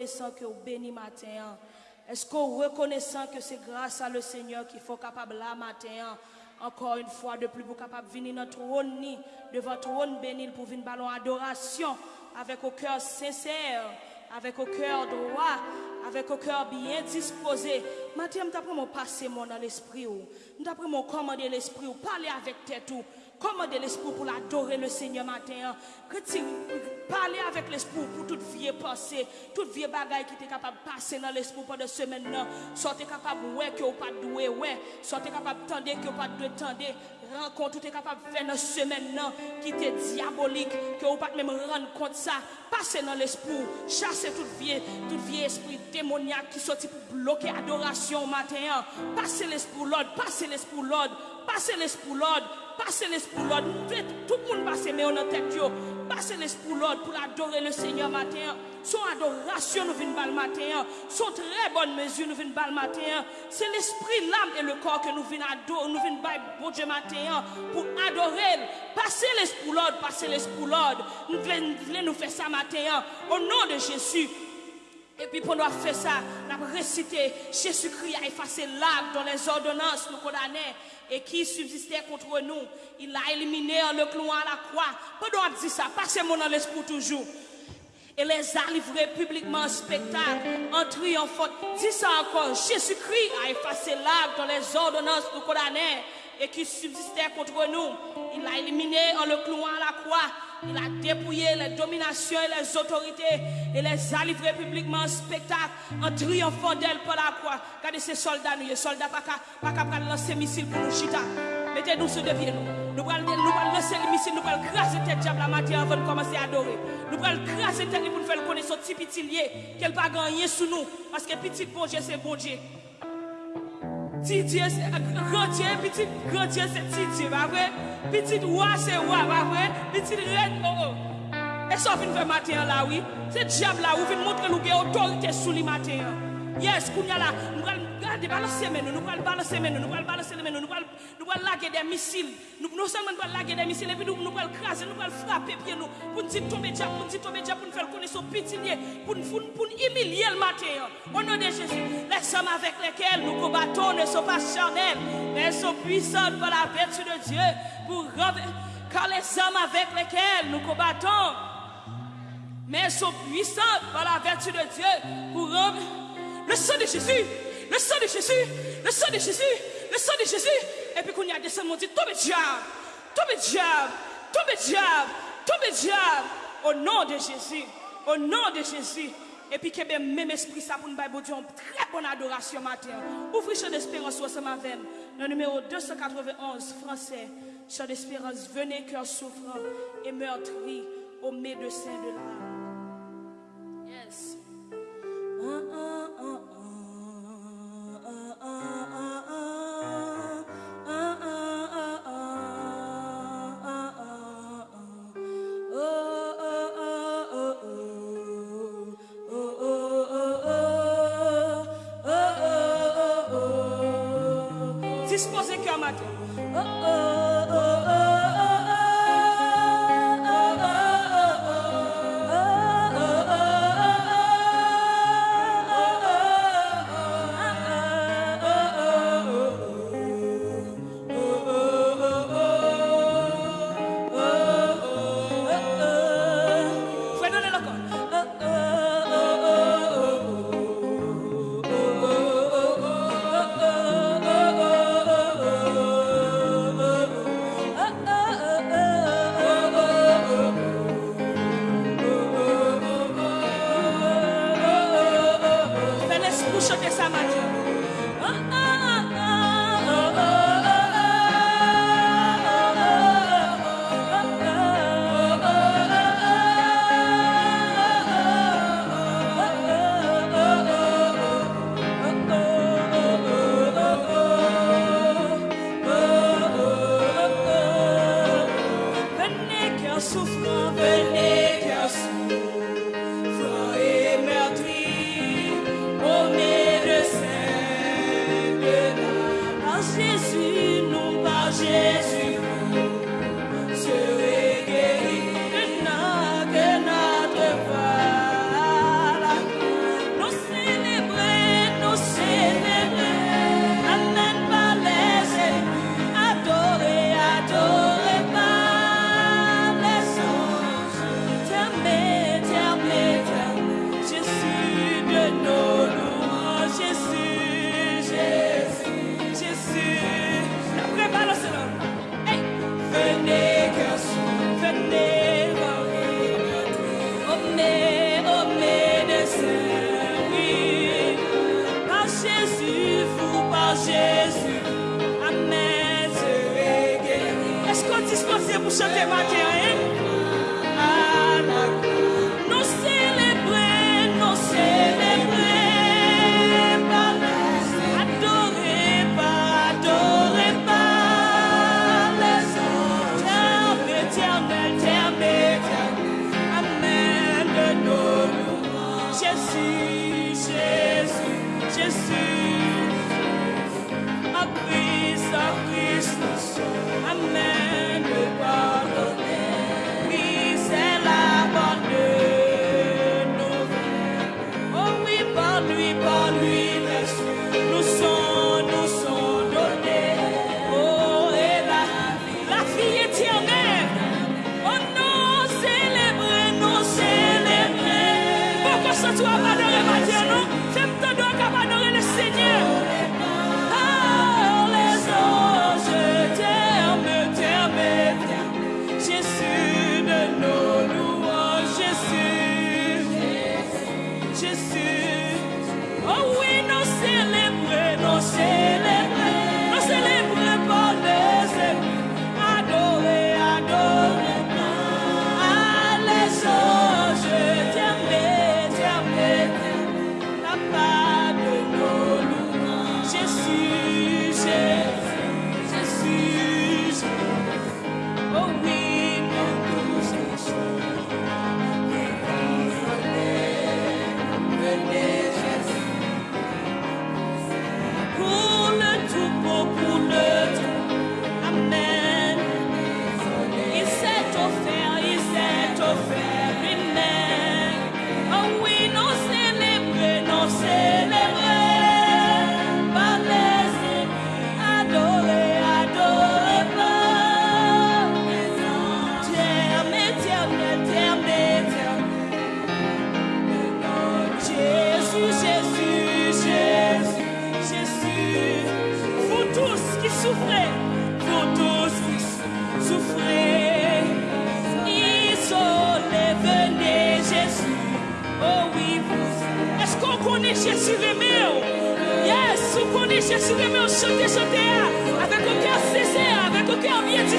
reconnaissant que vous béni matin? Est-ce qu'on reconnaissant que c'est grâce à le Seigneur qu'il faut capable là matin? Encore une fois de plus, pour capable venir dans trône, devant trône béni, pour venir ballon adoration avec au cœur sincère, avec au cœur droit, avec au cœur bien disposé. Matin, je mon passer mon dans l'esprit ou. Je mon commander l'esprit ou parler avec tête ou. Commander l'esprit pour l'adorer le Seigneur matin. Parler avec l'esprit pour toute vie pensée, toute vie bagaille qui est capable de passer dans l'esprit pendant semaine. Soit capable de que vous pas doué, ouais. Soit capable de tendre que vous pas de tendre. Rencontre, tout est capable de faire dans semaine qui était diabolique, que vous pas même rendre compte ça. Passez dans l'esprit, chassez toute vie, toute vie esprit démoniaque qui sortit pour bloquer adoration matin. Passez l'esprit l'ordre, passez l'esprit l'ordre, passez l'esprit l'ordre. Passez l'esprit l'ordre. Tout le monde passe mais on a tête. Passez l'esprit l'ordre pour adorer le Seigneur matin. Son adoration nous vient le matin. Son très bonne mesure nous vient le matin. C'est l'esprit, l'âme et le corps que nous venons adorer. Nous venons bon Dieu matin pour adorer. Passez l'esprit l'ordre. Passez l'esprit l'ordre. Nous voulons nous faire ça matin. Au nom de Jésus. Et puis pour nous faire ça, nous avons récité Jésus-Christ a effacé l'acte dans les ordonnances nous condamnés et qui subsistait contre nous. Il l'a éliminé en le clouant à la croix. Pendant qu'on dit ça, passez-moi dans l'esprit toujours. Et les a livrés publiquement en spectacle, en triomphant. Dis ça encore, Jésus-Christ a effacé l'acte dans les ordonnances nous condamnés et qui subsistait contre nous. Il l'a éliminé en le clouant à la croix. Il a dépouillé les dominations et les autorités et les a livrés publiquement en spectacle en triomphant d'elle par la croix. Regardez ces soldats, nous, les soldats, pas qu'à lancer missiles pour nous chita. Mettez-nous sur des pieds, nous. Nous allons lancer les missiles, nous allons craser tête diable la matin avant de commencer à adorer. Nous allons craser tête pour nous faire connaître ce petit petit lié, qu'elle pas gagner sous nous. Parce que petit bon Dieu, c'est bon Dieu. Titye se grotye, pitit grotye se titye, va vre? Pitit wwa se wwa, va vre? Pitit red, oh oh. E so fin fe mater la, oui? Se diab la, ou fin montre nou ge otorite sou li mater. Yes, koun ya la, mwen là, garder balancer nous, allons balancer nous, nous allons balancer nous, nous allons laguer des missiles. Nous non seulement nous laguer des missiles, et puis nous allons craser, nous allons frapper pieds nous, pour nous tomber pour nous tomber pour nous faire connaître son petit pour nous humilier le matin. Au nom de Jésus, les hommes avec lesquels nous combattons ne sont pas charnels, mais sont puissants par la vertu de Dieu pour car les hommes avec lesquels nous combattons mais sont puissants par la vertu de Dieu pour le sang de Jésus, le sang de Jésus, le sang de Jésus, le sang de Jésus. Et puis qu'on y a descendu, on dit, tombe diable, tombe diable, tombe diable, tombe diable. Au nom de Jésus, au nom de Jésus. Et puis que même esprit ça pour nous bailler, Dieu, très bonne adoration matin. Ouvrez champ d'espérance sur ce matin. Le numéro 291 français, champ d'espérance, venez cœur souffrant et meurtri au médecin de l'âme. Yes. say Ježíš, jak si jdeme o šotě, šotě, a tak o tě asi se, a tak o tě o věci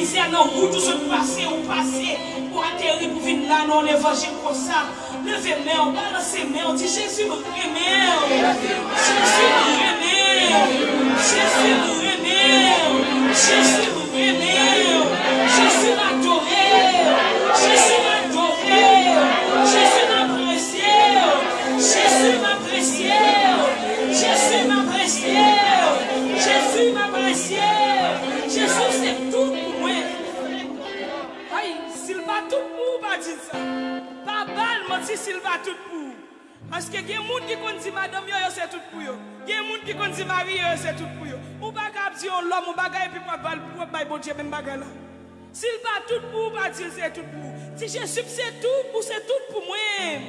mizenan moutou sot pase ou pase Ou ateri pou vin nan ou levaje kosa Leve mè ou, balase mè ou, di Jésus me ou. Jésus me ou, Jésus me ou, si Silva tout pou. Paske gen moun ki kon di madame yo yo se tout pou yo. Gen moun ki kon di mari yo yo se tout pou yo. Ou baka ap di yon lom, ou baka epi wap bal pou wap bay bonje men baga la. Silva tout pou, ou baka di se tout pou. Ti Jesu se tout pou, se tout pou mwen.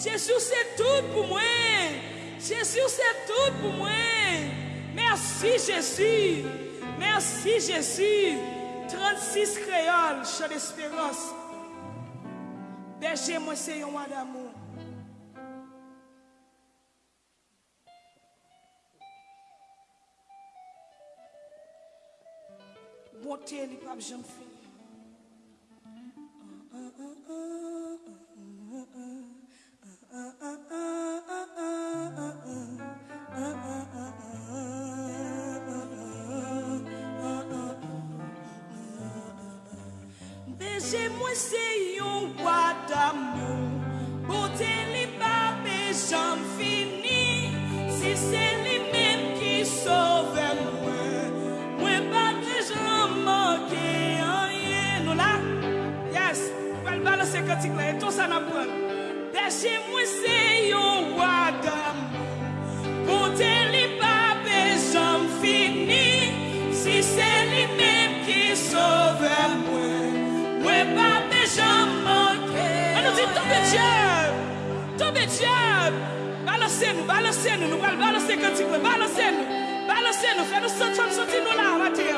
Jesu se tout pou mwen. Jesu se tout pou mwen. Mersi Jesu. Mersi Jesu. 36 créoles, chant d'espérance. Deche mwen se yon wadamou. Bonte li pap jom fini. Beje mwen se yon pratik la, eto sa nan pran. Deche mwen se yon wadam, bonte li pa bezan fini, si se li men ki sove mwen, mwen pa bezan manke. Ano di tobe diyab, tobe diyab, balase nou, balase nou, nou bal balase kantik la, balase nou, balase nou, fè nou sot fèm soti nou la, wate.